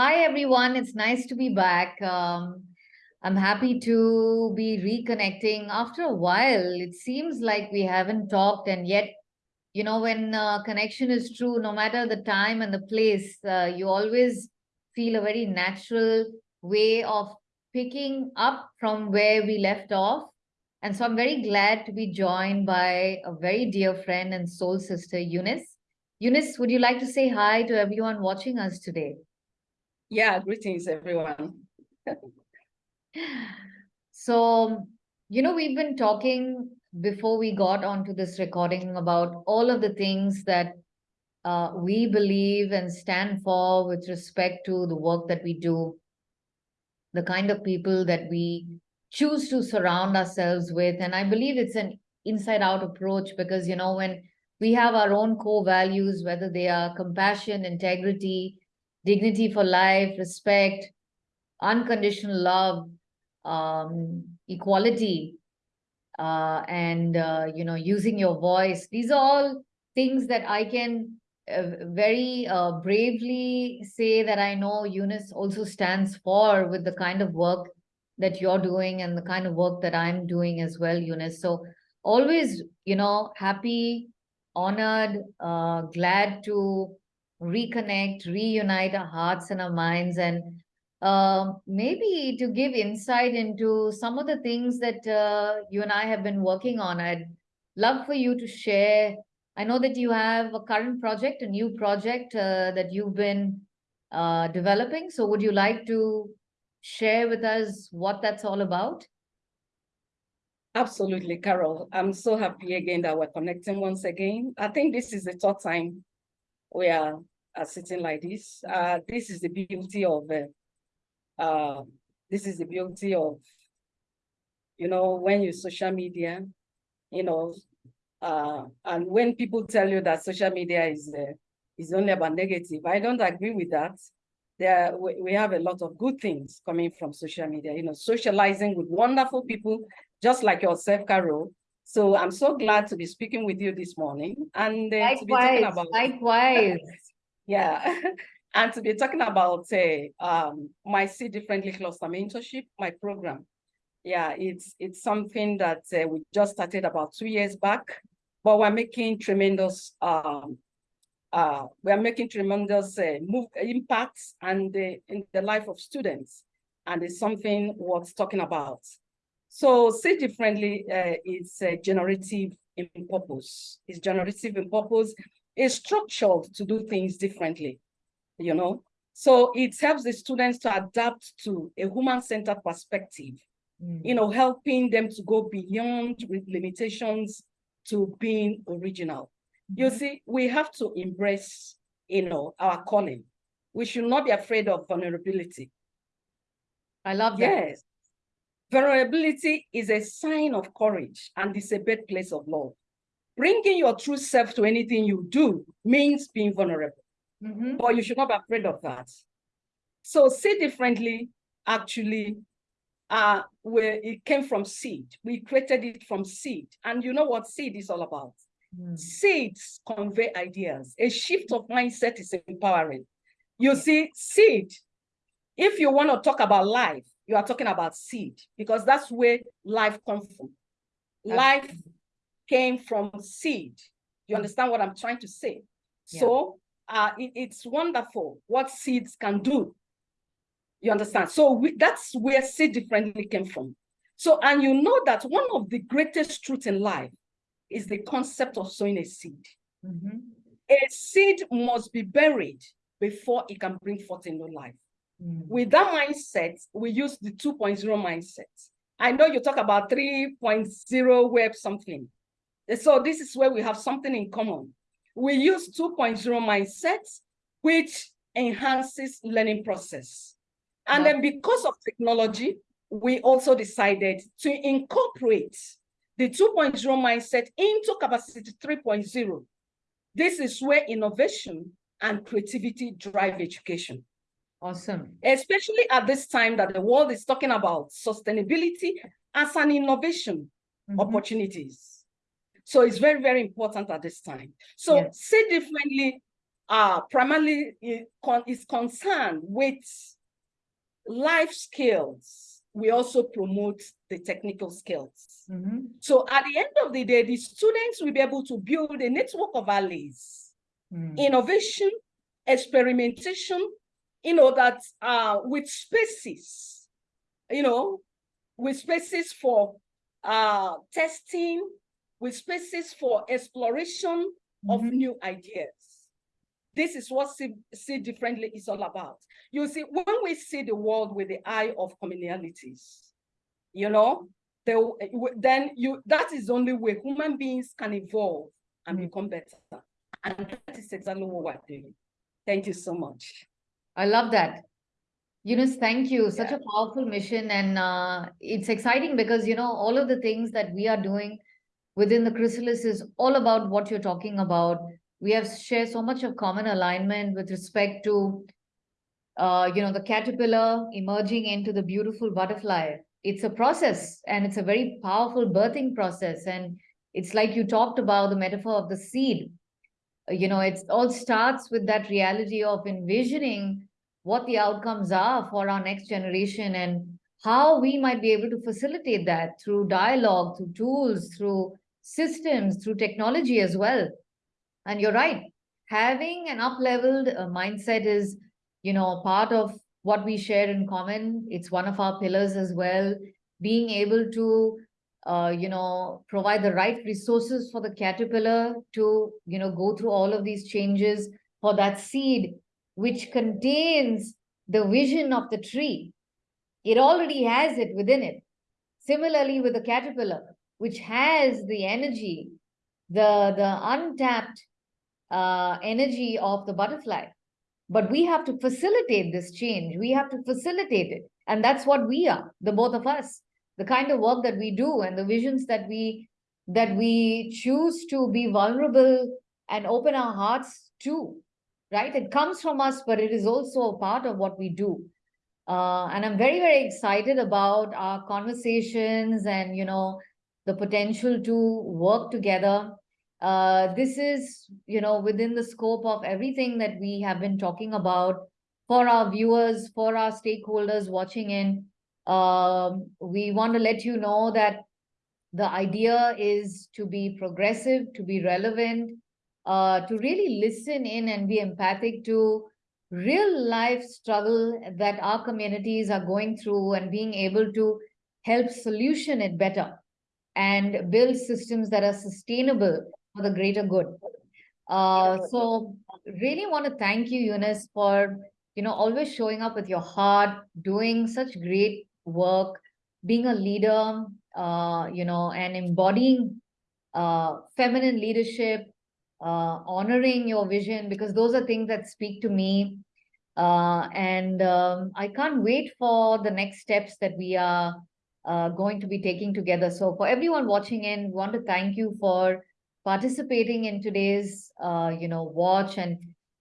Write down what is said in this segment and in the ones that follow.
Hi, everyone. It's nice to be back. Um, I'm happy to be reconnecting after a while. It seems like we haven't talked, and yet, you know, when uh, connection is true, no matter the time and the place, uh, you always feel a very natural way of picking up from where we left off. And so I'm very glad to be joined by a very dear friend and soul sister, Eunice. Eunice, would you like to say hi to everyone watching us today? Yeah, greetings, everyone. so, you know, we've been talking before we got onto this recording about all of the things that uh, we believe and stand for with respect to the work that we do, the kind of people that we choose to surround ourselves with. And I believe it's an inside out approach because, you know, when we have our own core values, whether they are compassion, integrity, dignity for life, respect, unconditional love, um, equality, uh, and, uh, you know, using your voice. These are all things that I can uh, very uh, bravely say that I know Eunice also stands for with the kind of work that you're doing and the kind of work that I'm doing as well, Eunice. So always, you know, happy, honored, uh, glad to reconnect, reunite our hearts and our minds, and uh, maybe to give insight into some of the things that uh, you and I have been working on. I'd love for you to share. I know that you have a current project, a new project uh, that you've been uh, developing. So would you like to share with us what that's all about? Absolutely, Carol. I'm so happy again that we're connecting once again. I think this is the third time we are, are sitting like this. Uh, this is the beauty of, uh, uh, this is the beauty of, you know, when you social media, you know, uh, and when people tell you that social media is uh, is only about negative, I don't agree with that. There, we, we have a lot of good things coming from social media, you know, socializing with wonderful people, just like yourself, Carol. So I'm so glad to be speaking with you this morning and uh, likewise, to be talking about likewise. yeah, and to be talking about uh, um, my See Differently Cluster Mentorship, my program. Yeah, it's it's something that uh, we just started about two years back, but we're making tremendous um, uh, we're making tremendous uh, move, impacts and in the life of students, and it's something worth talking about. So See Differently uh, is uh, generative in purpose. It's generative in purpose. It's structured to do things differently, you know. So it helps the students to adapt to a human-centered perspective, mm. you know, helping them to go beyond limitations to being original. Mm. You mm-hmm. see, we have to embrace, you know, our calling. We should not be afraid of vulnerability. I love that. Yes. Vulnerability is a sign of courage and it's a birthplace of love. Bringing your true self to anything you do means being vulnerable, mm -hmm. but you should not be afraid of that. So See Differently actually uh, where it came from seed. We created it from seed. And you know what seed is all about? Mm. Seeds convey ideas. A shift of mindset is empowering. You see, seed, if you want to talk about life, you are talking about seed because that's where life comes from. Life came from seed. You understand what I'm trying to say? Yeah. So uh, it, it's wonderful what seeds can do. You understand? So we, that's where seed Differently came from. So, and you know that one of the greatest truths in life is the concept of sowing a seed. Mm -hmm. A seed must be buried before it can bring forth a new life. Mm. With that mindset, we use the 2.0 mindset. I know you talk about 3.0 web something. So this is where we have something in common. We use 2.0 mindset, which enhances learning process. And then because of technology, we also decided to incorporate the 2.0 mindset into capacity 3.0. This is where innovation and creativity drive education. Awesome. Especially at this time that the world is talking about sustainability as an innovation mm -hmm. opportunities. So it's very, very important at this time. So yeah. See Differently uh, primarily is concerned with life skills. We also promote the technical skills. Mm -hmm. So at the end of the day, the students will be able to build a network of allies, mm. innovation, experimentation, you know, that uh, with spaces, you know, with spaces for uh, testing, with spaces for exploration mm -hmm. of mm-hmm. new ideas. This is what see, see differently is all about. You see, when we see the world with the eye of communalities, you know, the, then you that is the only way human beings can evolve and mm become better. And that is exactly what we're doing. Thank you so much. I love that. Eunice, thank you. Such yeah. a powerful mission. And uh, it's exciting because, you know, all of the things that we are doing within the chrysalis is all about what you're talking about. We have shared so much of common alignment with respect to, uh, you know, the caterpillar emerging into the beautiful butterfly. It's a process and it's a very powerful birthing process. And it's like you talked about the metaphor of the seed. You know, it all starts with that reality of envisioning what the outcomes are for our next generation and how we might be able to facilitate that through dialogue, through tools, through systems, through technology as well. And you're right, having an up-leveled uh, mindset is, you know, part of what we share in common. It's one of our pillars as well. Being able to, uh, you know, provide the right resources for the caterpillar to, you know, go through all of these changes for that seed which contains the vision of the tree. It already has it within it. Similarly with the caterpillar, which has the energy, the, the untapped uh, energy of the butterfly. But we have to facilitate this change. We have to facilitate it. And that's what we are, the both of us. The kind of work that we do and the visions that we that we choose to be vulnerable and open our hearts to right? It comes from us, but it is also a part of what we do. Uh, and I'm very, very excited about our conversations and, you know, the potential to work together. Uh, this is, you know, within the scope of everything that we have been talking about for our viewers, for our stakeholders watching in. Um, we want to let you know that the idea is to be progressive, to be relevant, uh, to really listen in and be empathic to real life struggle that our communities are going through and being able to help solution it better and build systems that are sustainable for the greater good. Uh, so really want to thank you, Eunice, for you know always showing up with your heart, doing such great work, being a leader, uh, you know, and embodying uh, feminine leadership, uh, honoring your vision, because those are things that speak to me. Uh, and um, I can't wait for the next steps that we are uh, going to be taking together. So for everyone watching in, want to thank you for participating in today's, uh, you know, watch and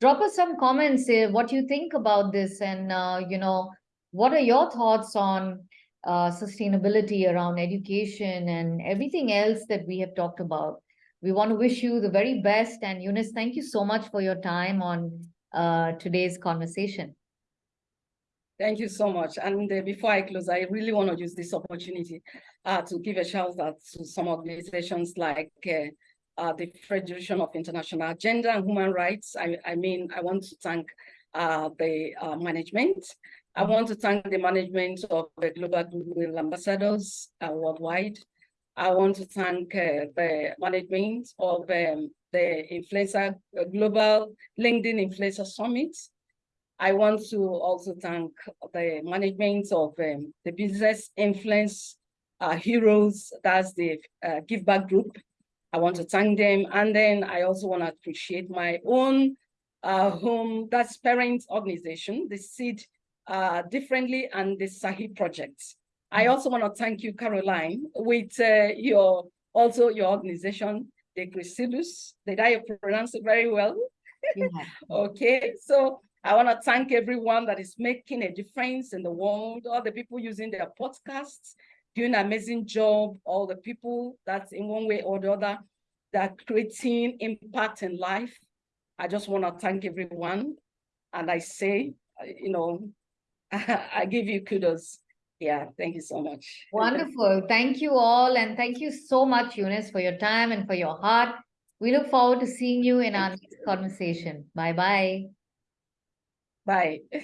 drop us some comments, say what you think about this and, uh, you know, what are your thoughts on uh, sustainability around education and everything else that we have talked about we want to wish you the very best. And Eunice, thank you so much for your time on uh, today's conversation. Thank you so much. And uh, before I close, I really want to use this opportunity uh, to give a shout out to some organizations like uh, uh, the Federation of International Gender and Human Rights. I, I mean, I want to thank uh, the management. I want to thank the management of the Global Goodwill Ambassadors worldwide. I want to thank uh, the management of um, the Influencer uh, Global LinkedIn Influencer Summit. I want to also thank the management of um, the Business Influence uh, Heroes, that's the uh, Give Back Group. I want to thank them. And then I also want to appreciate my own uh, home, that's parent organization, the Seed uh, Differently and the Sahi Project. I also want to thank you, Caroline, with uh, your also your organization, the Chrysalis. Did I pronounce it very well? Yeah. okay, so I want to thank everyone that is making a difference in the world, all the people using their podcasts, doing an amazing job, all the people that in one way or the other that creating impact in life. I just want to thank everyone. And I say, you know, I give you kudos. Yeah, thank you so much. Wonderful. Thank you all. And thank you so much, Eunice, for your time and for your heart. We look forward to seeing you in our next conversation. Bye-bye. Bye.